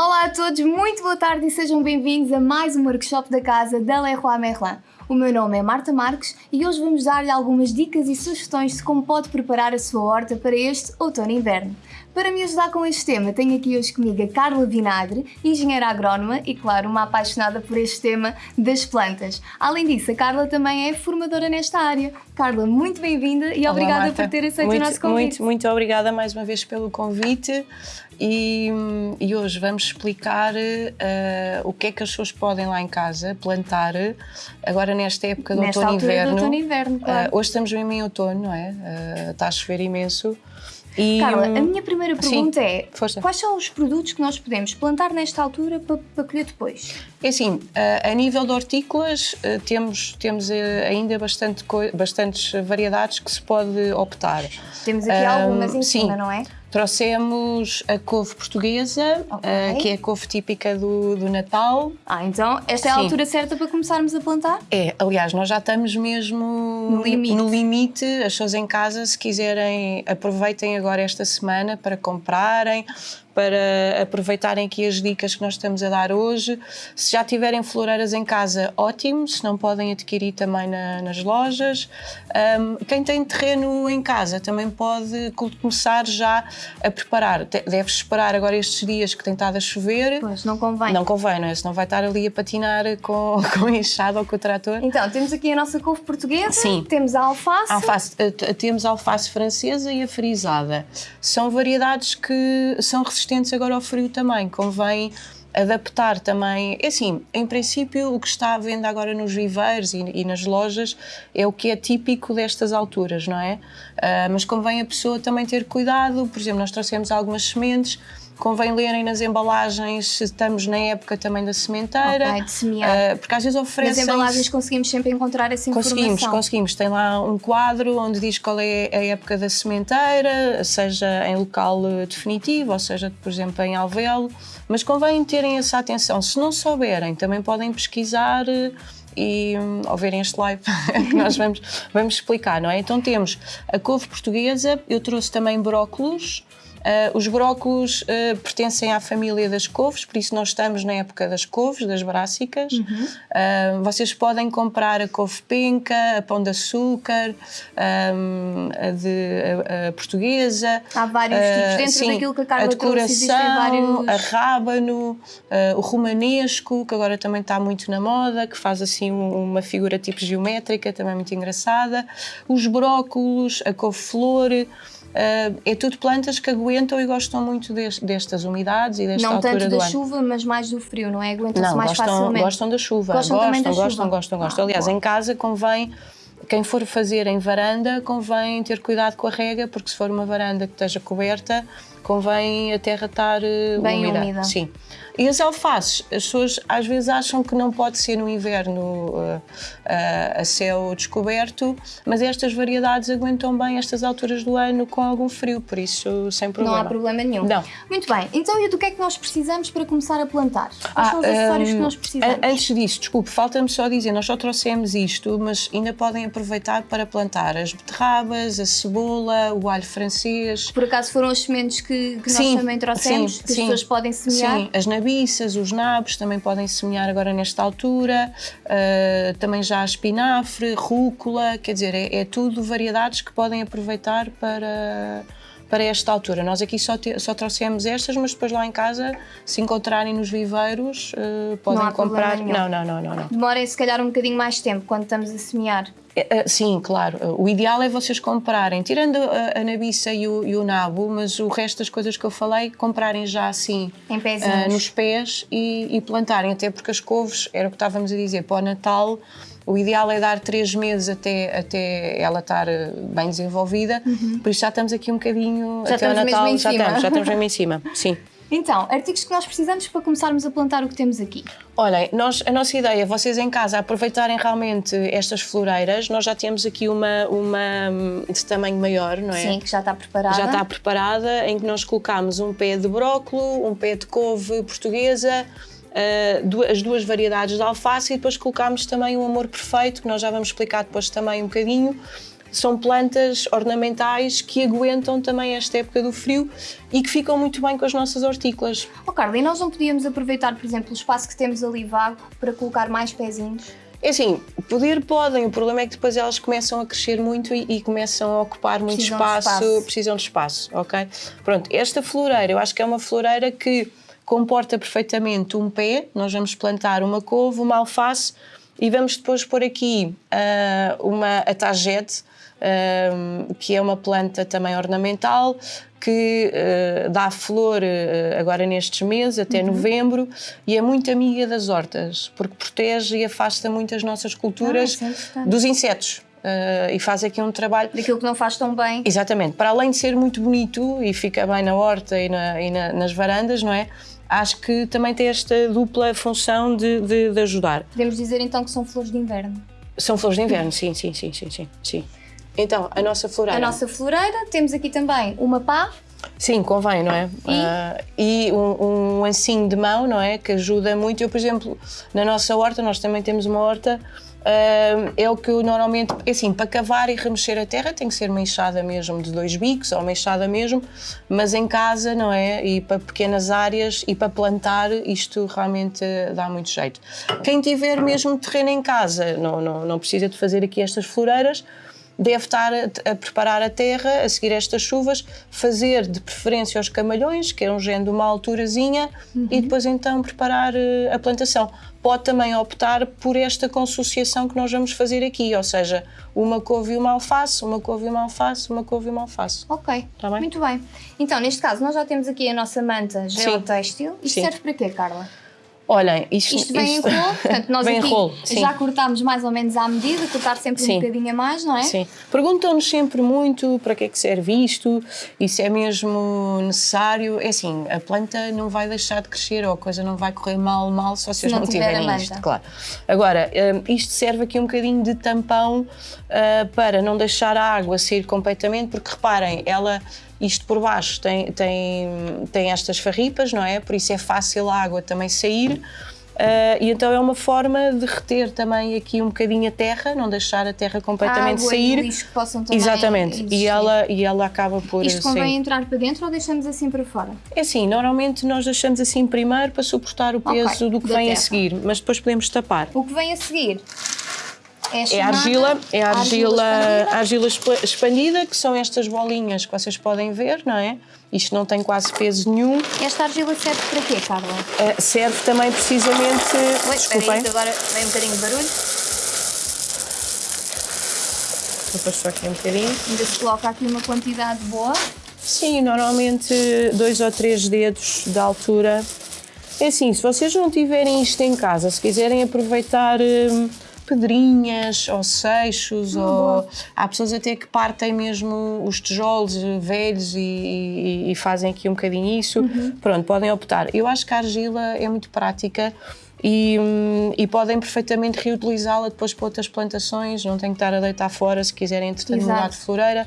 Olá a todos, muito boa tarde e sejam bem-vindos a mais um workshop da casa da Leroy Merlin. O meu nome é Marta Marques e hoje vamos dar-lhe algumas dicas e sugestões de como pode preparar a sua horta para este outono e inverno. Para me ajudar com este tema, tenho aqui hoje comigo a Carla Vinagre, engenheira agrónoma e, claro, uma apaixonada por este tema das plantas. Além disso, a Carla também é formadora nesta área. Carla, muito bem-vinda e Olá, obrigada Marta. por ter aceito muito, o nosso convite. Muito, muito obrigada mais uma vez pelo convite e, e hoje vamos explicar eh, o que é que as pessoas podem lá em casa plantar agora nesta época de Nesta outono inverno. do outono inverno, claro. Eh, hoje estamos mesmo em outono, não é? Eh, está a chover imenso. E, Carla, a minha primeira pergunta é: força. quais são os produtos que nós podemos plantar nesta altura para, para colher depois? É assim, a, a nível de hortícolas eh, temos, temos eh, ainda bastante bastantes variedades que se pode optar. Temos aqui algumas em sim. cima, não é? Trouxemos a couve portuguesa, eh, que é a couve típica do, do Natal. Ah, então esta é a Sim. altura certa para começarmos a plantar? É, aliás, nós já estamos mesmo No limite. no limite. As pessoas em casa, se quiserem, aproveitem agora esta semana para comprarem, para aproveitarem aqui as dicas que nós estamos a dar hoje. Se já tiverem floreiras em casa, ótimo, se não podem adquirir também na- nas lojas. Ahm, quem tem terreno em casa também pode co- começar já a preparar. Te- Deve esperar agora estes dias que tem estado a chover. Pois, não convém. Não convém, não é? Senão vai estar ali a patinar com, com a enxada ou com o trator. Então, temos aqui a nossa couve portuguesa, Sim. temos a alface. Alface, eh, temos a alface francesa e a frisada. São variedades que são resistentes agora ao frio também. Convém adaptar também. É assim, em princípio, o que está à venda agora nos viveiros e, e nas lojas é o que é típico destas alturas, não é? Ah, mas convém a pessoa também ter cuidado. Por exemplo, nós trouxemos algumas sementes. Convém lerem nas embalagens se estamos na época também da sementeira. Ok, de semear. Ah, porque às vezes Nas oferecem. embalagens conseguimos sempre encontrar essa Conseguimos, informação. conseguimos. Tem lá um quadro onde diz qual é a época da sementeira, seja em local eh, definitivo, ou seja, por exemplo, em alvéolo. Mas convém terem essa atenção. Se não souberem, também podem pesquisar eh, e hum, ao verem este live que nós vamos, vamos explicar, não é? Então temos a couve portuguesa, eu trouxe também brócolos. Ah, os brócolos ah, pertencem à família das couves, por isso nós estamos na época das couves, das brássicas. Ah, vocês podem comprar a couve penca, a pão de açúcar, ah, a, de, a- a portuguesa. Há vários tipos. Dentro sim, daquilo que a Carla a decoração, vários- a rábano, o romanesco, que agora também está muito na moda, que faz assim um- uma figura tipo geométrica, também muito engraçada. Os brócolos, a couve-flor. Ah, é tudo plantas que aguentam e gostam muito des- destas umidades e desta Não altura tanto do da ano. chuva, mas mais do frio, não é? Aguentam-se Não, mais gostam, facilmente. gostam da chuva. Gostam também da gostam, chuva. gostam, gostam, Ah, Aliás, boa. em casa convém, quem for fazer em varanda, convém ter cuidado com a rega, porque se for uma varanda que esteja coberta, convém a terra estar eh, Bem úmida. úmida. Sim. E as alfaces, as pessoas às vezes acham que não pode ser no inverno eh, eh, a céu descoberto, mas estas variedades aguentam bem estas alturas do ano com algum frio, por isso sem Não problema. há problema nenhum. Não. Muito bem. Então, e do que é que nós precisamos para começar a plantar? Quais são os acessórios que hum, nós precisamos? a- Antes disso, desculpe, falta-me só dizer, nós só trouxemos isto, mas ainda podem aproveitar para plantar as beterrabas, a cebola, o alho francês. Por acaso foram as sementes que, que nós Sim, também trouxemos, sim, que as sim. pessoas podem semear? Sim, as os nabos também podem semear agora nesta altura, ah, também já espinafre, rúcula, quer dizer, é, é tudo variedades que podem aproveitar para, para esta altura. Nós aqui só, te- só trouxemos estas, mas depois lá em casa, se encontrarem nos viveiros, ah, podem problema comprar. Não, não, não, não, não. Demorem se calhar um bocadinho mais tempo quando estamos a semear. É, é, Sim, claro. O ideal é vocês comprarem, tirando a, a nabiça e o, e o nabo, mas o resto das coisas que eu falei, comprarem já assim ah, nos pés e, e plantarem, até porque as couves, era o que estávamos a dizer, para o Natal, o ideal é dar três meses até, até ela estar eh, bem desenvolvida, por isso já estamos aqui um bocadinho Uhum. Já até ao estamos mesmo Natal, em já cima. estamos, já estamos mesmo em cima, sim. Então, artigos que nós precisamos para começarmos a plantar o que temos aqui. Olhem, nós, a nossa ideia é vocês em casa aproveitarem realmente estas floreiras. Nós já temos aqui uma, uma hum, de tamanho maior, não é? Sim, que já está preparada. Já está preparada, em que nós colocamos um pé de brócolo, um pé de couve portuguesa, du- as duas variedades de alface e depois colocámos também o amor perfeito, que nós já vamos explicar depois também um bocadinho. são plantas ornamentais que aguentam também esta época do frio e que ficam muito bem com as nossas hortícolas. Oh Carla, e nós não podíamos aproveitar, por exemplo, o espaço que temos ali vago para colocar mais pezinhos? É assim, poder podem, o problema é que depois elas começam a crescer muito e, e começam a ocupar muito espaço, espaço, precisam de espaço, ok? Pronto, esta floreira, eu acho que é uma floreira que comporta perfeitamente um pé, nós vamos plantar uma couve, uma alface e vamos depois pôr aqui uh, uma atagete, uh, que é uma planta também ornamental, que uh, dá flor agora nestes meses, até uhum. novembro, e é muito amiga das hortas, porque protege e afasta muito as nossas culturas ah, é dos insetos. Uh, e faz aqui um trabalho. Daquilo que não faz tão bem. Exatamente. Para além de ser muito bonito e fica bem na horta e, na, e na, nas varandas, não é? Acho que também tem esta dupla função de, de, de, ajudar. Podemos dizer então que são flores de inverno? São flores de inverno, sim, sim, sim, sim, sim. sim. Então, a nossa floreira. A nossa floreira, temos aqui também uma pá. Sim, convém, não é? E, uh, e um, um ancinho de mão, não é? Que ajuda muito. Eu, por exemplo, na nossa horta, nós também temos uma horta, é o que eu normalmente. É assim, para cavar e remexer a terra tem que ser uma enxada mesmo de dois bicos ou uma enxada mesmo, mas em casa, não é? E para pequenas áreas e para plantar, isto realmente dá muito jeito. Quem tiver mesmo terreno em casa, não, não, não precisa de fazer aqui estas floreiras deve estar a, a, preparar a terra, a seguir estas chuvas, fazer de preferência os camalhões, que é um género de uma alturazinha, uhum. e depois então preparar uh, a plantação. Pode também optar por esta consociação que nós vamos fazer aqui, ou seja, uma couve e uma alface, uma couve e uma alface, uma couve e uma alface. Ok, tá bem? muito bem. Então, neste caso, nós já temos aqui a nossa manta geotextil. Isto Sim. serve para quê, Carla? Olhem, isto, isto vem isto, em rolo, portanto, nós aqui rolo, já cortámos mais ou menos à medida, cortar sempre sim. um bocadinho a mais, não é? Sim. Perguntam-nos sempre muito para que é que serve isto e se é mesmo necessário. É assim, a planta não vai deixar de crescer ou a coisa não vai correr mal, mal se vocês não, não tiverem isto, claro. Agora, hum, isto serve aqui um bocadinho de tampão uh, para não deixar a água sair completamente, porque reparem, ela isto por baixo tem, tem, tem estas farripas, não é? Por isso é fácil a água também sair. Uh, e então é uma forma de reter também aqui um bocadinho a terra, não deixar a terra completamente a água sair. E o lixo que possam também Exatamente. E ela, e ela acaba por. Isto convém entrar para dentro ou deixamos assim para fora? É assim, normalmente nós deixamos assim primeiro para suportar o peso okay, do que vem terra. a seguir, mas depois podemos tapar. O que vem a seguir é, é argila, é a argila, argila expandida. expandida, que são estas bolinhas que vocês podem ver, não é? Isto não tem quase peso nenhum. Esta argila serve para quê, Carla? Uh, serve também precisamente. Oi, desculpem. Aí, agora vem um bocadinho de barulho. Vou passar aqui um bocadinho. Ainda se coloca aqui uma quantidade boa. Sim, normalmente dois ou três dedos de altura. É assim, se vocês não tiverem isto em casa, se quiserem aproveitar. Hum, pedrinhas ou seixos, ou há pessoas até que partem mesmo os tijolos velhos e, e, e fazem aqui um bocadinho isso. Uhum. Pronto, podem optar. Eu acho que a argila é muito prática. E, e, podem perfeitamente reutilizá-la depois para outras plantações, não tem que estar a deitar fora se quiserem entretanto mudar de floreira.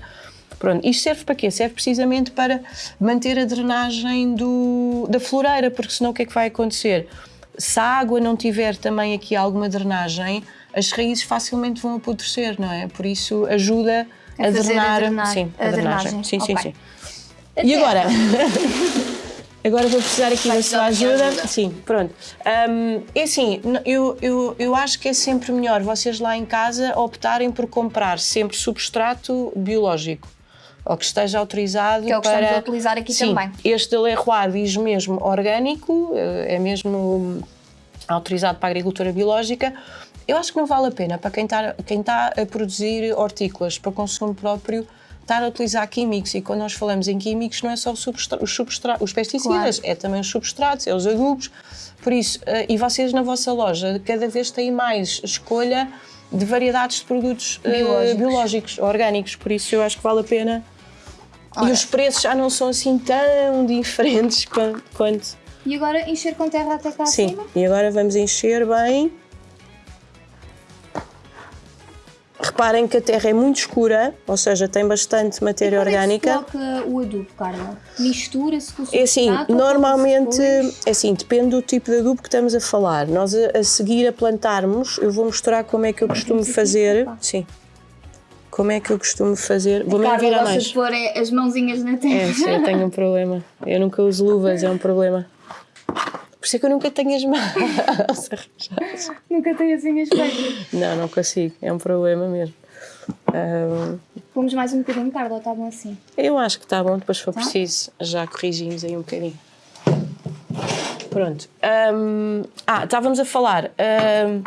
Pronto, isto serve para quê? Serve precisamente para manter a drenagem do, da floreira, porque senão o que é que vai acontecer? Se a água não tiver também aqui alguma drenagem, as raízes facilmente vão apodrecer, não é? Por isso ajuda a, a drenar, a drenar, sim, a, a drenagem. Sim, okay. sim, sim. E agora? Agora vou precisar aqui Vai da sua ajuda. ajuda. Sim, pronto. Um, é assim, eu, eu, eu acho que é sempre melhor vocês lá em casa optarem por comprar sempre substrato biológico ou que esteja autorizado que é o que para... estamos a utilizar aqui Sim, também. Este da Leroy diz mesmo orgânico, eh, é mesmo autorizado para a agricultura biológica, eu acho que não vale a pena para quem está, quem está a produzir hortícolas para consumo próprio estar a utilizar químicos e quando nós falamos em químicos não é só os, substra os pesticidas, claro. é também os substratos, é os adubos. Por isso, uh, e vocês na vossa loja cada vez têm mais escolha de variedades de produtos uh, biológicos. biológicos. orgânicos, por isso eu acho que vale a pena. Ora. E os preços já não são assim tão diferentes quanto. E agora encher com terra até cá Sim, acima? e agora vamos encher bem. Reparem que a terra é muito escura, ou seja, tem bastante matéria e orgânica. É que se coloca o adubo, Carla? Mistura-se com o É assim, normalmente, é assim, depende do tipo de adubo que estamos a falar. Nós a, a seguir a plantarmos, eu vou mostrar como é que eu costumo fazer. Sim. Como é que eu costumo fazer? Vou-me virar mais. de pôr é, as mãozinhas na É, terra. sim, eu tenho um problema. Eu nunca uso luvas, é um problema. Por isso é que eu nunca tenho as mãos arranjadas. Nunca tenho as unhas feitas. Não, não consigo. É um problema mesmo. Ahm, Vamos mais um bocadinho, Carla, ou está bom assim? eu acho que está bom, depois se for Tá? preciso, já corrigimos aí um bocadinho. Pronto. Ahm, ah, estávamos a falar. ahm,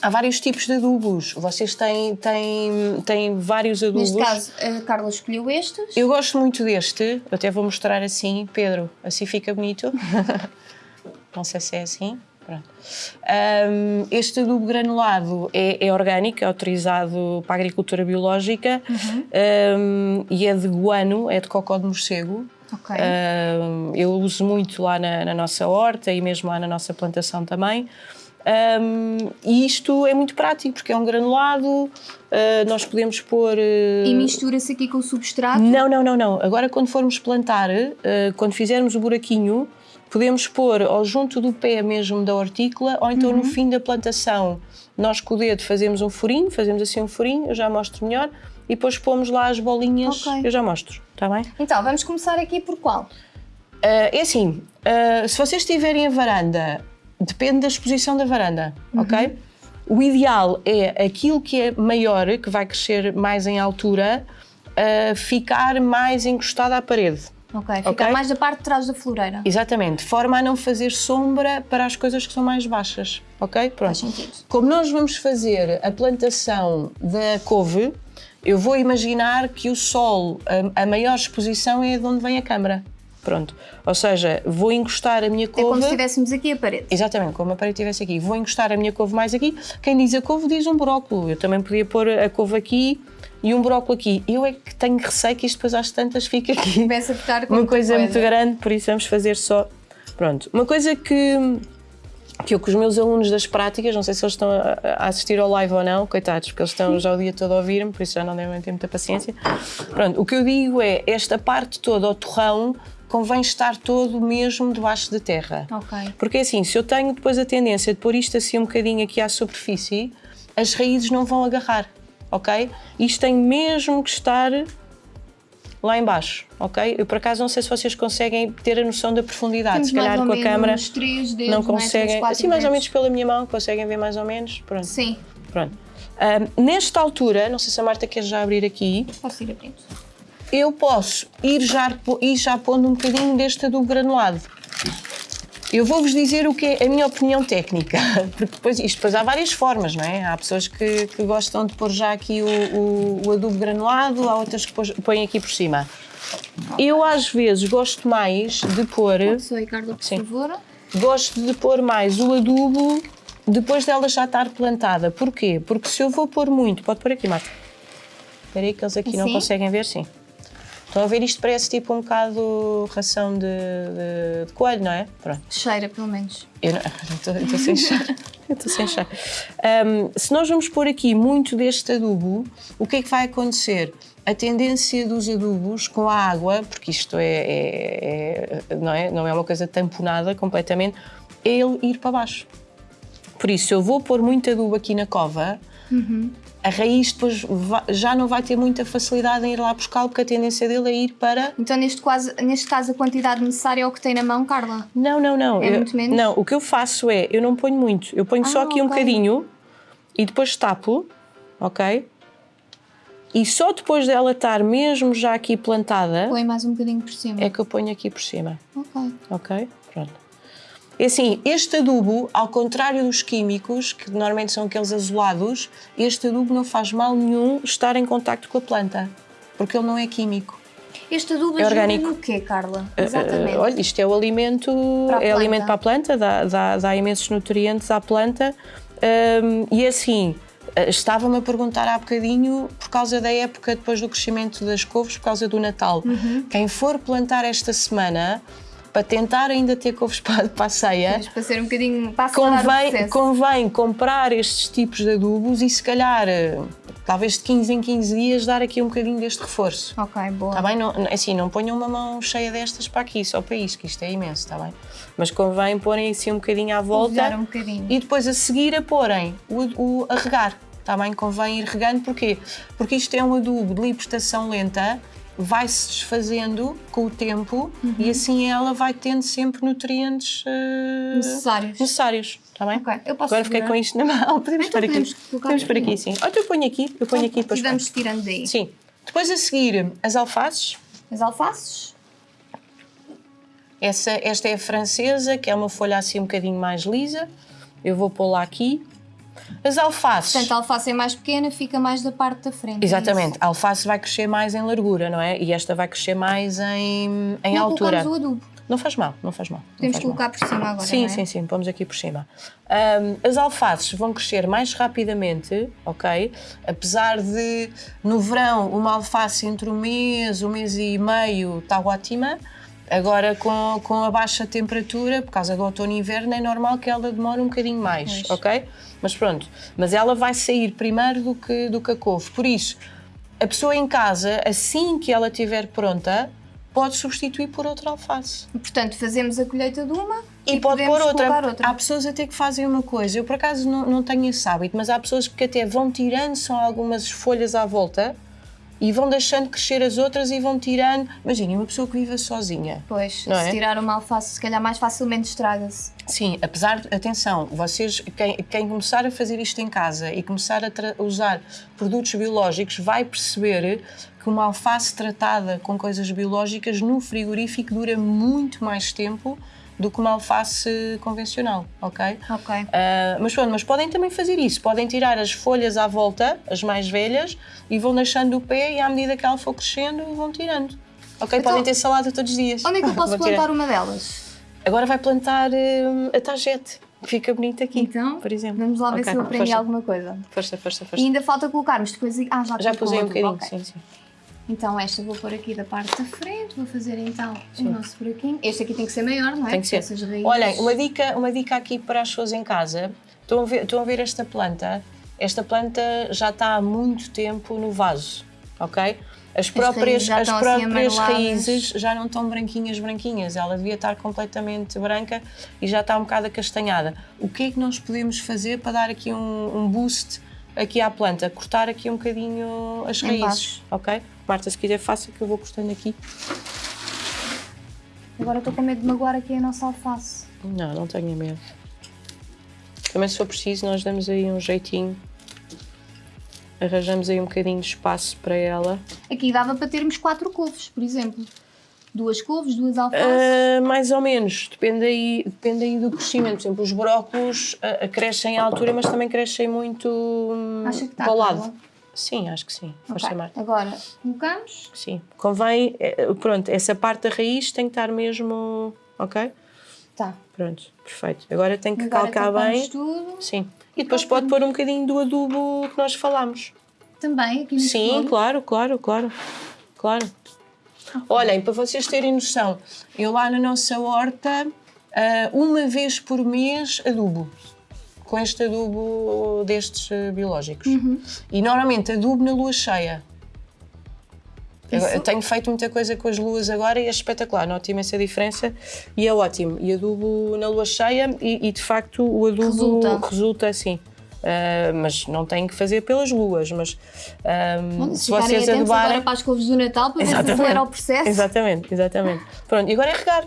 há vários tipos de adubos. Vocês têm, têm, têm vários adubos. Neste caso, a Carla escolheu estes. Eu gosto muito deste, eu até vou mostrar assim, Pedro, assim fica bonito. Não sei se é assim. Um, este adubo granulado é, é orgânico, é autorizado para a agricultura biológica um, e é de guano, é de cocó de morcego. Ok. Um, eu uso muito lá na, na nossa horta e mesmo lá na nossa plantação também. E isto é muito prático porque é um granulado, uh, nós podemos pôr. uh, E mistura-se aqui com o substrato. não, não, não, não. Agora, quando formos plantar, eh, quando fizermos o buraquinho, podemos pôr ou junto do pé mesmo da hortícola, ou então Uhum. no fim da plantação, nós com o dedo fazemos um furinho, fazemos assim um furinho, eu já mostro melhor, e depois pomos lá as bolinhas, Ok. eu já mostro, está bem? Então, vamos começar aqui por qual? Ah, é assim, ah, se vocês tiverem a varanda, depende da exposição da varanda, ok? O ideal é aquilo que é maior, que vai crescer mais em altura, ah, ficar mais encostado à parede. Ok, fica Ok. mais da parte de trás da floreira. Exatamente, de forma a não fazer sombra para as coisas que são mais baixas, ok? Pronto. Faz sentido. Como nós vamos fazer a plantação da couve, eu vou imaginar que o sol, a, a maior exposição é de onde vem a câmara. Pronto. Ou seja, vou encostar a minha É como couve. se estivéssemos aqui a parede. Exatamente, como a parede estivesse aqui. Vou encostar a minha couve mais aqui. Quem diz a couve diz um brócolo. Eu também podia pôr a couve aqui e um brócolo aqui. Eu é que tenho receio que isto depois às tantas fique aqui Começa a ficar com uma muita coisa, muito grande, por isso vamos fazer só. Pronto. Uma coisa que, que eu com os meus alunos das práticas, não sei se eles estão a, assistir ao live ou não, coitados, porque eles estão já o dia todo a ouvir-me, por isso já não devem ter muita paciência. Pronto, o que eu digo é, esta parte toda, o torrão, convém estar todo mesmo debaixo de terra. Ok. Porque assim, se eu tenho depois a tendência de pôr isto assim um bocadinho aqui à superfície, as raízes não vão agarrar, ok? Isto tem mesmo que estar lá embaixo, ok? Eu por acaso não sei se vocês conseguem ter a noção da profundidade, Temos se calhar mais com a dedos, não é? Conseguem, quatro assim mais ou menos pela minha mão, conseguem ver mais ou menos, pronto. Sim, pronto. Ahm, nesta altura, não sei se a Marta quer já abrir aqui, posso ir abrindo. eu posso ir já, ir já pondo um bocadinho deste adubo granulado. Eu vou-vos dizer o que é a minha opinião técnica, porque depois, isto depois há várias formas, não é? Há pessoas que, que gostam de pôr já aqui o, o, o adubo granulado, há outras que põem aqui por cima. Eu às vezes gosto mais de pôr, aí, Carla, por Sim. favor. gosto de pôr mais o adubo depois dela já estar plantada. Porquê? Porque se eu vou pôr muito, pode pôr aqui, Marta. Espera aí que eles aqui não conseguem ver, sim. Estão a ver isto parece tipo um bocado ração de, de- de coelho, não é? Pronto. Cheira, pelo menos. Eu não- estou- sem. Eu estou sem chá. Ahm, se nós vamos pôr aqui muito deste adubo, o que é que vai acontecer? A tendência dos adubos com a água, porque isto é, é- é- não, é, não é uma coisa tamponada completamente, é ele ir para baixo. Por isso, se eu vou pôr muito adubo aqui na cova, a raiz depois já não vai ter muita facilidade em ir lá buscá-lo, porque a tendência dele é ir para Então, neste, quase, neste caso, a quantidade necessária é o que tem na mão, Carla. Não, não, não. É Eu- muito menos? Não, o que eu faço é, eu não ponho muito. Eu ponho só Ah, aqui um ok. bocadinho e depois tapo, ok? E só depois dela estar mesmo já aqui plantada Põe mais um bocadinho por cima. é que eu ponho aqui por cima, Ok. ok? Pronto. É assim, este adubo, ao contrário dos químicos, que normalmente são aqueles azulados, este adubo não faz mal nenhum estar em contacto com a planta, porque ele não é químico. Este adubo É orgânico. no quê, Carla? Exatamente. Uh, olha, isto é o alimento, Para a é alimento para a planta, dá, dá, dá imensos nutrientes à planta. Um, e assim, uh, estava-me a perguntar há bocadinho, por causa da época depois do crescimento das couves, por causa do Natal. Uhum. Quem for plantar esta semana, para tentar ainda ter couves para, para a ceia, Mas para ser um bocadinho. Para convém, convém comprar estes tipos de adubos e se calhar, talvez de 15 em 15 dias, dar aqui um bocadinho deste reforço. Ok, boa. Está bem? Não, assim, não ponham uma mão cheia destas para aqui, só para isso, que isto é imenso, está bem? Mas convém porem assim um bocadinho à volta um bocadinho. e depois a seguir a porem o, o- a regar. Está bem? Convém ir regando, porquê? Porque isto é um adubo de libertação lenta, vai-se desfazendo com o tempo e assim ela vai tendo sempre nutrientes uh, Necessários. necessários. Está bem? Ok, eu posso Agora fiquei segurar? com isto na mão. Podemos Então pôr aqui. podemos aqui. aqui, sim. Olha, eu ponho aqui, eu ponho aqui E depois. vamos tirando daí. Sim. Depois a seguir, as alfaces. As alfaces. Essa, esta é a francesa, que é uma folha assim um bocadinho mais lisa. Eu vou pô-la aqui. As alfaces. Portanto, a alface é mais pequena, fica mais da parte da frente. é Exatamente, a alface vai crescer mais em largura, não é? E esta vai crescer mais em, em Não altura. o adubo. Não faz mal, não faz mal. não Podemos faz mal. colocar por cima agora, Sim, é? sim, sim, pomos aqui por cima. Ahm, as alfaces vão crescer mais rapidamente, ok? Apesar de no verão uma alface entre um mês, um mês e meio está ótima. Agora com, com a baixa temperatura, por causa do outono e inverno, é normal que ela demore um bocadinho mais, Pois. ok? Mas pronto, mas ela vai sair primeiro do que, do que a couve. Por isso, a pessoa em casa, assim que ela estiver pronta, pode substituir por outra alface. E, Portanto, fazemos a colheita de uma E, pode podemos pôr outra. outra. Há pessoas até que fazem uma coisa. Eu, por acaso, não, não tenho esse hábito, mas há pessoas que até vão tirando só algumas folhas à volta e vão deixando crescer as outras e vão tirando. Imaginem, uma pessoa que vive sozinha. Pois, Não se é? tirar uma alface, se calhar mais facilmente estraga-se. Sim, apesar de, atenção, vocês, quem, quem começar a fazer isto em casa e começar a usar produtos biológicos vai perceber que uma alface tratada com coisas biológicas no frigorífico dura muito mais tempo do que uma alface convencional, ok? Ok. Ah, mas pronto, mas podem também fazer isso, podem tirar as folhas à volta, as mais velhas, e vão deixando o pé e à medida que ela for crescendo vão tirando. Ok? Então, podem ter salada todos os dias. Onde é que eu posso plantar uma delas? Agora vai plantar hum, a tagete. Fica bonito aqui, Então, por exemplo. vamos lá ver Ok, se eu aprendi força, alguma coisa. Força, força, E força. ainda falta colocarmos depois. Ah, já, Já pusei um bocadinho, ok. sim, sim. Então, esta vou pôr aqui da parte da frente. Vou fazer então o nosso buraquinho. Este aqui tem que ser maior, não é? Tem que ser. Raízes. Olhem, uma dica, uma dica aqui para as pessoas em casa. Estão a, ver, estão a ver esta planta? Esta planta já está há muito tempo no vaso, ok? As próprias, raízes já as assim próprias amareladas. raízes já não estão branquinhas, branquinhas. Ela devia estar completamente branca e já está um bocado acastanhada. O que é que nós podemos fazer para dar aqui um, um boost aqui à planta? Cortar aqui um bocadinho as raízes, ok? Marta, se quiser faça que eu vou cortando aqui. Agora estou com medo de magoar aqui a nossa alface. Não, não tenha medo. Também se for preciso, nós damos aí um jeitinho. Arranjamos aí um bocadinho de espaço para ela. Aqui dava para termos quatro couves, por exemplo. Duas couves, duas alfaces. Ah, mais ou menos, depende aí, depende aí do crescimento. Por exemplo, os brócolos ah, crescem à altura, mas também crescem muito hum, Acha que está para o lado. Sim, acho que sim. Força, Ok, Marta. Agora colocamos. Sim. Convém, eh, pronto, essa parte da raiz tem que estar mesmo. Ok? Tá. Pronto, perfeito. Agora tem que Agora calcar bem. tudo. Sim. E depois pode pôr um bocadinho do adubo que nós falámos. Também aqui no Sim, fundo. claro, claro, claro. Claro. Olhem, para vocês terem noção, eu lá na nossa horta, ah, uma vez por mês adubo. Com este adubo destes ah, biológicos. Uhum. E normalmente adubo na lua cheia. Eu- Isso- Eu tenho feito muita coisa com as luas agora e é espetacular, noto imensa diferença e é ótimo. E adubo na lua cheia e, e, de facto o adubo Resulta. resulta assim. Ah, mas não tem que fazer pelas luas, mas ah, Olha, se ficarem vocês adubarem. agora para as couves do Natal para ver se acelera o processo. Exatamente, exatamente. Pronto, e agora é regar.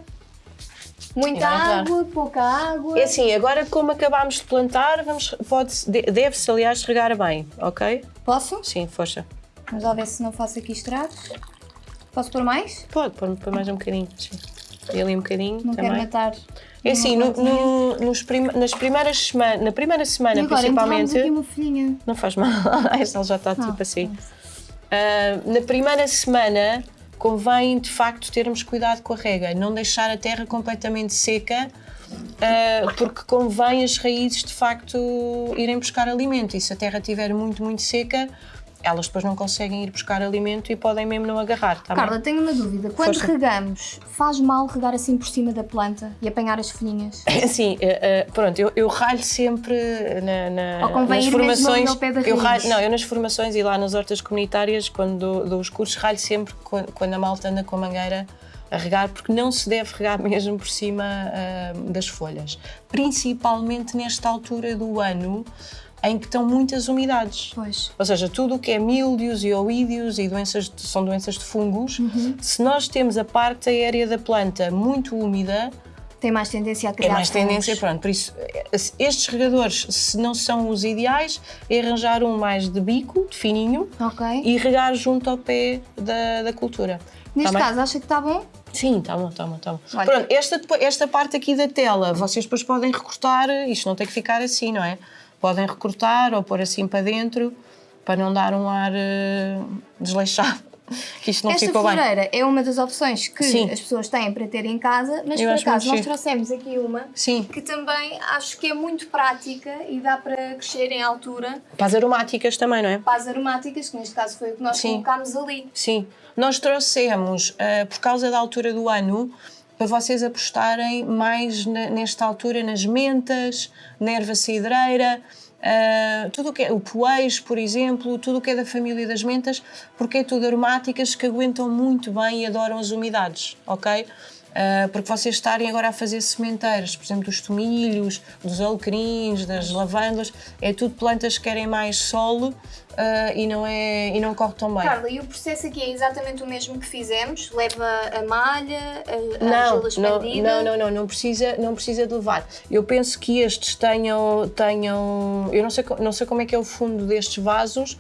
Muita é água, pouca água. É assim, agora como acabámos de plantar, vamos, pode, de- deve-se aliás regar bem, ok? Posso? Sim, força. Vamos lá ver se não faço aqui estragos. Posso pôr mais? Pode, pôr pôr mais um bocadinho. Sim. E ali um bocadinho Não também. quero matar. É assim, no- no- nos prim- nas primeiras semanas, na primeira semana E agora principalmente. aqui uma folhinha. Não faz mal, esta já está tipo Ah, assim. Ah, na primeira semana convém de facto termos cuidado com a rega, não deixar a terra completamente seca, ah, porque convém as raízes de facto irem buscar alimento. E se a terra estiver muito, muito seca, elas depois não conseguem ir buscar alimento e podem mesmo não agarrar. Tá bem? Carla, tenho uma dúvida. Quando Força. regamos, faz mal regar assim por cima da planta e apanhar as folhinhas? Sim, eh, pronto, eu, eu ralho sempre na, na- Ou convém nas ir mesmo formações. ali ao pé da eu ralho, não, eu nas formações e lá nas hortas comunitárias, quando dou, dou os cursos, ralho sempre quando, quando a malta anda com a mangueira a regar, porque não se deve regar mesmo por cima ah, das folhas. Principalmente nesta altura do ano, em que estão muitas umidades. Pois. Ou seja, tudo o que é mildios e oídios e doenças de- são doenças de fungos, Uhum. se nós temos a parte aérea da planta muito úmida, Tem mais tendência a criar é mais tendência, fungos. pronto. Por isso, eh, estes regadores, se não são os ideais, é arranjar um mais de bico, de fininho, Ok. e regar junto ao pé da, da cultura. Neste Tá bem? caso, acha que está bom? Sim, está bom, está bom, está bom. Olha. Pronto, esta, esta parte aqui da tela, vocês depois podem recortar, isto não tem que ficar assim, não é? Podem recortar ou pôr assim para dentro, para não dar um ar eh, desleixado, que isto não Esta ficou bem. floreira é uma das opções que Sim. as pessoas têm para ter em casa, mas Eu por acaso nós trouxemos aqui uma Sim, que também acho que é muito prática e dá para crescer em altura para as aromáticas também, não é? para as aromáticas, que neste caso foi o que nós Sim. colocámos ali. Sim, nós trouxemos, eh, por causa da altura do ano, para vocês apostarem mais nesta altura nas mentas, na erva cidreira, eh, tudo o que é o poejo, por exemplo, tudo o que é da família das mentas, porque é tudo aromáticas que aguentam muito bem e adoram as umidades, ok? Eh, porque vocês estarem agora a fazer sementeiras, por exemplo, dos tomilhos, dos alecrins, das lavândulas, é tudo plantas que querem mais solo eh, e, não é, e não corre tão bem. Carla, e o processo aqui é exatamente o mesmo que fizemos? Leva a malha, a, a Não, argila não, expandida? não, não, não, não precisa, não precisa de levar. Eu penso que estes tenham, tenham eu não sei, não sei como é que é o fundo destes vasos,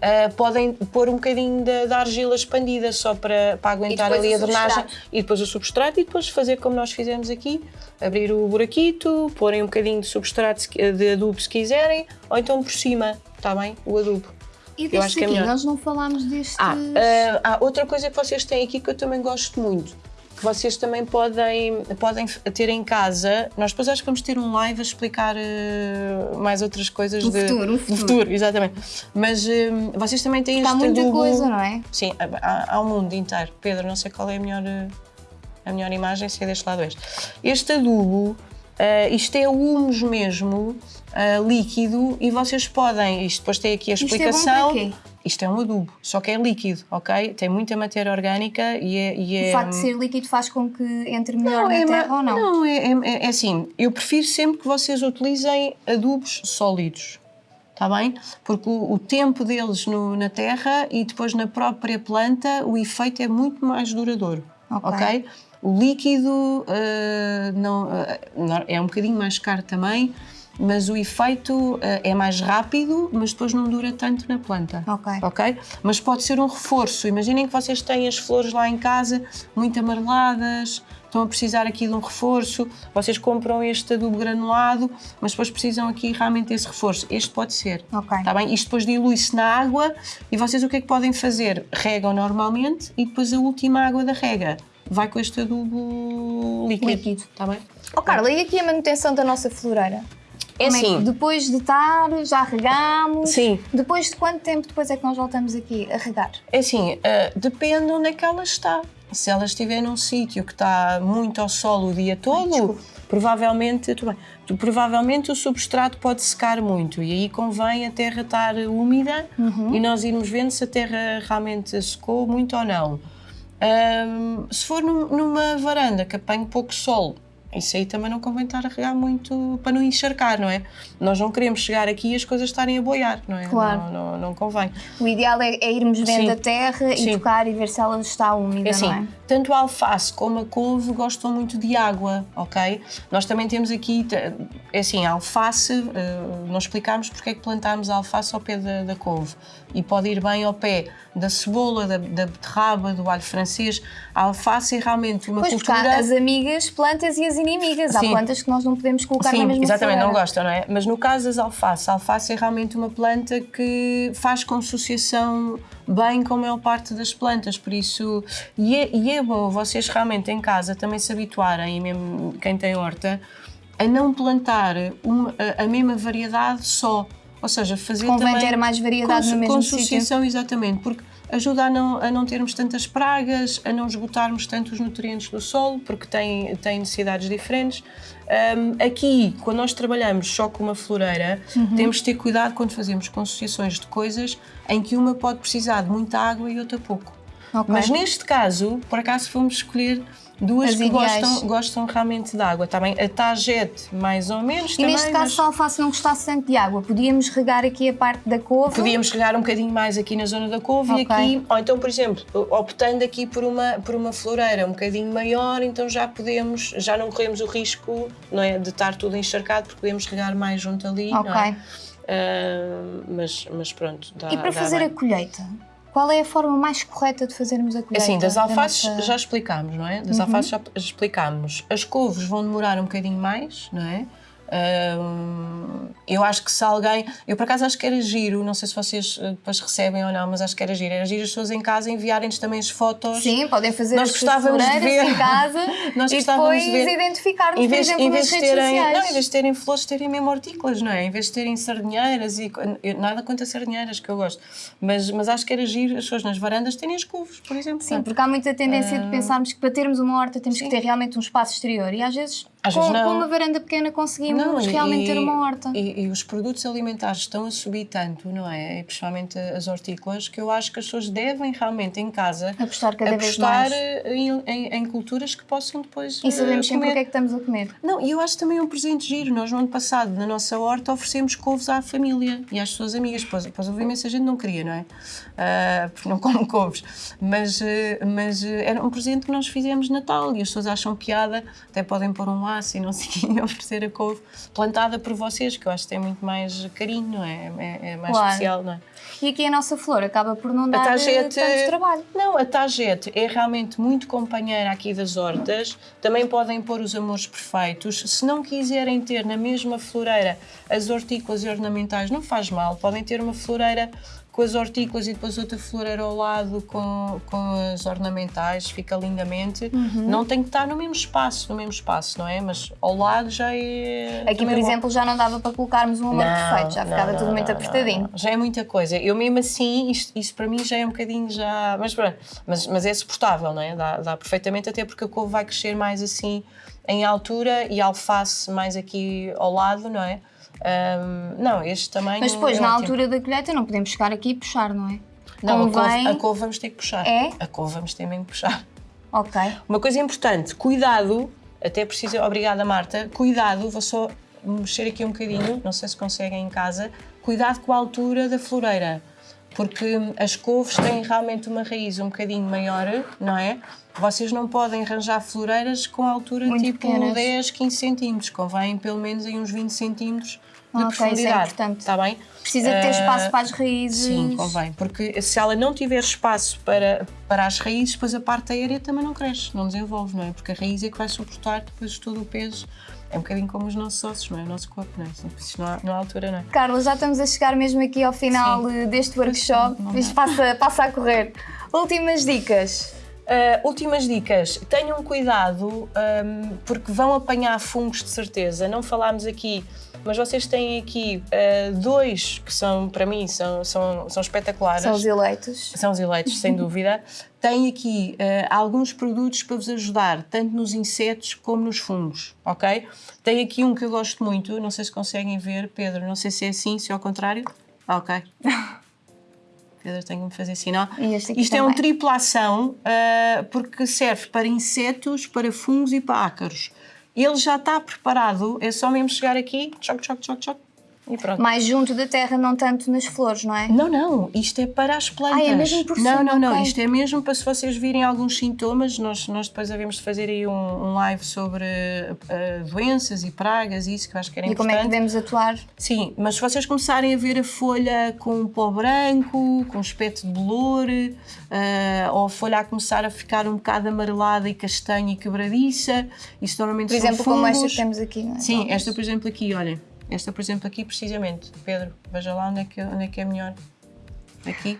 ah, podem pôr um bocadinho da, argila expandida só para, para aguentar ali a drenagem e depois o substrato e depois fazer como nós fizemos aqui, abrir o buraquito, porem um bocadinho de substrato de adubo se quiserem, ou então por cima, está bem? O adubo. E Eu acho que é melhor. nós não falámos destes... Ah, ah, há outra coisa que vocês têm aqui que eu também gosto muito, que vocês também podem, podem ter em casa. Nós depois acho que vamos ter um live a explicar ah, mais outras coisas No de, futuro, no do futuro. exatamente. Mas ah, vocês também têm Está este muita adubo. coisa, não é? Sim, há, há um mundo inteiro. Pedro, não sei qual é a melhor, ah, a melhor imagem, se é deste lado este. Este adubo, ah, isto é humus mesmo, ah, líquido, e vocês podem, isto depois tem aqui a Isto é explicação. para quê? Isto é um adubo, só que é líquido, ok? Tem muita matéria orgânica e é. E é O facto de ser líquido faz com que entre melhor não, na é, terra ou não? Não, é, é- é assim, eu prefiro sempre que vocês utilizem adubos sólidos, está bem? Porque o, o tempo deles no- na terra e depois na própria planta, o efeito é muito mais duradouro, Ok. ok? O líquido ah, não, não- é um bocadinho mais caro também, mas o efeito ah, é mais rápido, mas depois não dura tanto na planta Ok. ok? Mas pode ser um reforço. Imaginem que vocês têm as flores lá em casa muito amareladas, estão a precisar aqui de um reforço, vocês compram este adubo granulado, mas depois precisam aqui realmente desse reforço. Este pode ser. Ok. Está bem? Isto depois dilui-se na água e vocês o que é que podem fazer? Regam normalmente e depois a última água da rega vai com este adubo líquido. Líquido. Está bem? Oh, Carla, e aqui a manutenção da nossa floreira? É Como que assim. depois de estar, já regamos? Sim. Depois de quanto tempo depois é que nós voltamos aqui a regar? É assim, ah, depende onde é que ela está. Se ela estiver num sítio que está muito ao sol o dia todo, desculpe. provavelmente, bem, provavelmente o substrato pode secar muito e aí convém a terra estar úmida Uhum. e nós irmos vendo se a terra realmente secou muito ou não. Ahm, se for num- numa varanda que apanhe pouco sol, isso aí também não convém estar a regar muito para não encharcar, não é? Nós não queremos chegar aqui e as coisas estarem a boiar, não é? Claro. Não, não, não convém. O ideal é, é irmos vendo Sim. a terra e Sim. tocar e ver se ela está úmida, É assim, não é? Tanto a alface como a couve gostam muito de água, ok? Nós também temos aqui, é assim, a alface, eh, nós explicámos porque é que plantámos a alface ao pé da, da couve e pode ir bem ao pé da cebola, da, da beterraba, do alho francês. A alface é realmente uma Pois, cultura... há as amigas plantas e as inimigas. Há Sim. plantas que nós não podemos colocar na Sim, mesma exatamente, não gostam, não é? Mas no caso das alface, a alface é realmente uma planta que faz consociação bem com a maior parte das plantas, por isso, e é, e é bom vocês realmente em casa também se habituarem, e mesmo quem tem horta, a não plantar uma- a, a mesma variedade só, ou seja, fazer Convém também ter mais variedade no mesmo consociação, exatamente, porque ajuda a não, a não termos tantas pragas, a não esgotarmos tanto os nutrientes do solo, porque tem, tem necessidades diferentes. Um, aqui, quando nós trabalhamos só com uma floreira, Uhum. temos de ter cuidado quando fazemos consociações de coisas em que uma pode precisar de muita água e outra pouco. Ok. Mas neste caso, por acaso fomos escolher duas As que ideais. gostam, gostam realmente de água, está bem? A tagete, mais ou menos, E também, neste caso, mas se a alface não gostasse tanto de água, podíamos regar aqui a parte da couve? podíamos regar um bocadinho mais aqui na zona da couve Ok. e aqui, ou então, por exemplo, optando aqui por uma, por uma floreira um bocadinho maior, então já podemos, já não corremos o risco, não é, de estar tudo encharcado, porque podemos regar mais junto ali, Ok. não é? Ah, mas, mas pronto, dá, E para fazer bem. a colheita? Qual é a forma mais correta de fazermos a colheita? Assim, das da alfaces nossa- já explicámos, não é? Uhum. Das alfaces já explicámos. As couves vão demorar um bocadinho mais, não é? Eu acho que se alguém. Eu por acaso acho que era giro, não sei se vocês eh, depois recebem ou não, mas acho que era giro. Era giro as pessoas em casa enviarem-nos também as fotos. Sim, podem fazer Nós as gostávamos de ver. em casa Nós e gostávamos depois de ver. identificar-nos, Em por vez, exemplo, em nas vez de redes terem, sociais. não, em vez de terem flores, terem mesmo hortícolas, não é? Em vez de terem sardinheiras e nada contra sardinheiras que eu gosto, mas, mas acho que era giro as pessoas nas varandas terem as couves, por exemplo. Sim, porque há muita tendência de pensarmos que para termos uma horta temos que ter realmente um espaço exterior e às vezes, Às com, não. com uma varanda pequena conseguimos e- realmente ter uma horta. E, e os produtos alimentares estão a subir tanto, não é? E principalmente as hortícolas, que eu acho que as pessoas devem realmente em casa Apostar cada vez apostar mais. em, em- em culturas que possam depois E sabemos eh, sempre o que é que estamos a comer. Não, e eu acho também um presente giro. Nós, no ano passado, na nossa horta, oferecemos couves à família e às suas amigas. Depois, depois houve imensa gente não queria, não é? Ah, porque não come couves. Mas, eh, mas eh, era um presente que nós fizemos de Natal e as pessoas acham piada, até podem pôr um laço e não sei oferecer a couve plantada por vocês, que eu acho que tem muito mais carinho, não é? É, é mais Claro. especial, não é? E aqui a nossa flor acaba por não dar tagete, tanto trabalho. Não, a tagete é realmente muito companheira aqui das hortas. Também podem pôr os amores perfeitos. Se não quiserem ter na mesma floreira as hortícolas e ornamentais, não faz mal. Podem ter uma floreira com as hortícolas e depois outra floreira ao lado com, com as ornamentais, fica lindamente. Uhum. Não tem que estar no mesmo espaço, no mesmo espaço, não é? Mas ao lado já é. Aqui, por bom. exemplo, já não dava para colocarmos um amor perfeito, já não, ficava não, tudo muito não, apertadinho. não, não. Já é muita coisa. Eu mesmo assim, isto, isto para mim já é um bocadinho já. Mas pronto, mas, mas é suportável, não é? Dá, dá perfeitamente, até porque a couve vai crescer mais assim em altura e a alface mais aqui ao lado, não é? Ahm, não, este tamanho. Mas depois, é na ótimo. altura da colheita, não podemos chegar aqui e puxar, não é? Não, a couve, Convém- a couve vamos ter que puxar. É? A couve vamos ter mesmo que puxar. Ok. Uma coisa importante, cuidado, até preciso, obrigada Marta, cuidado, vou só mexer aqui um bocadinho, não sei se conseguem em casa, cuidado com a altura da floreira, porque as couves têm realmente uma raiz um bocadinho maior, não é? Vocês não podem arranjar floreiras com altura Muito tipo pequenas. 10, 15 centímetros, convém pelo menos em uns 20 centímetros de Ok, isso é profundidade, importante. está bem? Precisa de ter Ah, espaço para as raízes. Sim, convém, porque se ela não tiver espaço para, para as raízes, depois a parte aérea também não cresce, não desenvolve, não é? Porque a raiz é que vai suportar depois todo o peso. É um bocadinho como os nossos ossos, não é? O nosso corpo, não é? Isto não há, não há altura, não é? Carla, já estamos a chegar mesmo aqui ao final Sim. eh, deste workshop. Isto passa, passa a correr. Últimas dicas. Uh, últimas dicas. Tenham cuidado um, porque vão apanhar fungos de certeza. Não falámos aqui, mas vocês têm aqui uh, dois que são, para mim, são, são, são espetaculares. São os eleitos. São os eleitos, sem dúvida. Tem aqui uh, alguns produtos para vos ajudar, tanto nos insetos como nos fungos, ok? Tem aqui um que eu gosto muito, não sei se conseguem ver, Pedro, não sei se é assim, se é ao contrário. Ok. Pedro, tenho que me fazer sinal. E este aqui Isto é um também. tripla ação, uh, porque serve para insetos, para fungos e para ácaros. Ele já está preparado, é só mesmo chegar aqui, choc, choc, choc, choc, e pronto. Mais junto da terra, não tanto nas flores, não é? Não, não, isto é para as plantas. Ah, é mesmo por Não, não, não, ok. isto é mesmo para se vocês virem alguns sintomas, nós, nós depois havemos de fazer aí um, um live sobre eh, doenças e pragas e isso que eu acho que era E como é importante. que devemos atuar? Sim, mas se vocês começarem a ver a folha com um pó branco, com um aspecto de bolor, eh, ou a folha a começar a ficar um bocado amarelada e castanha e quebradiça, isso normalmente Por são exemplo, como esta fungos. que temos aqui, não é? Sim, esta por exemplo aqui, olhem. Esta por exemplo aqui precisamente. Pedro, veja lá onde é que, onde é, que é melhor. Aqui.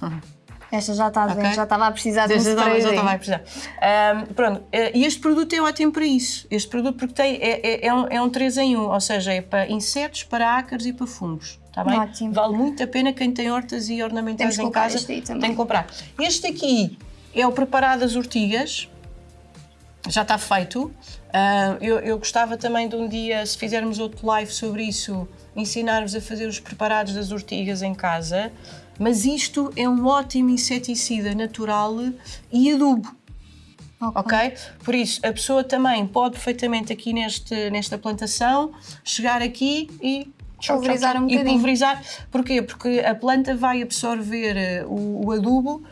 Esta já está bem, Ok. já estava a precisar de um Já estava, já sprayzinho. estava a precisar. Ahm, pronto, eh, e este produto é ótimo para isso. Este produto porque tem, é, é, é um, é um 3 em 1, ou seja, é para insetos, para ácaros e para fungos. Está bem? Ótimo. Vale muito a pena quem tem hortas e ornamentais em casa. este aí também. Tem que comprar. Este aqui é o preparado das ortigas. Já está feito. Ah, eu, eu gostava também de um dia, se fizermos outro live sobre isso, ensinar-vos a fazer os preparados das ortigas em casa. Mas isto é um ótimo inseticida natural e adubo. ok? okay? Por isso, a pessoa também pode perfeitamente aqui neste, nesta plantação chegar aqui e pulverizar um bocadinho. E pulverizar, porquê? Porque a planta vai absorver eh, o, o adubo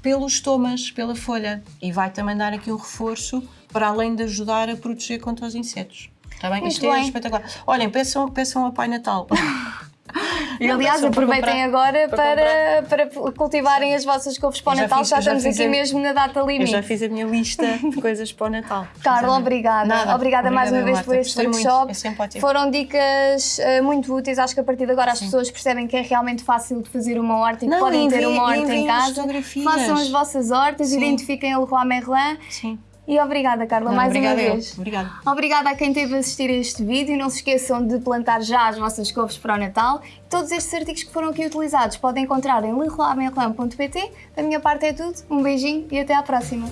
pelos tomas, pela folha e vai também dar aqui um reforço para além de ajudar a proteger contra os insetos. Está bem? Muito Isto é bem. é espetacular. Olhem, peçam, peçam ao Pai Natal. E aliás, aproveitem agora para, para, para, cultivarem as vossas couves para o Natal, fiz, já estamos aqui a, mesmo na data limite. Eu já fiz a minha lista de coisas para o Natal. Carla, obrigada. Nada, obrigada, obrigada mais uma vez por este workshop. É Foram dicas uh, muito úteis. Acho que a partir de agora as Sim. pessoas percebem que é realmente fácil de fazer uma horta e que podem ter uma horta em casa. Façam as vossas hortas, Sim. identifiquem a Leroy Merlin. Sim. E obrigada, Carla, Não, mais obrigada uma vez. Obrigada. Obrigada a quem teve a assistir a este vídeo. Não se esqueçam de plantar já as vossas couves para o Natal. Todos estes artigos que foram aqui utilizados podem encontrar em leroymerlin.pt. Da minha parte é tudo. Um beijinho e até à próxima.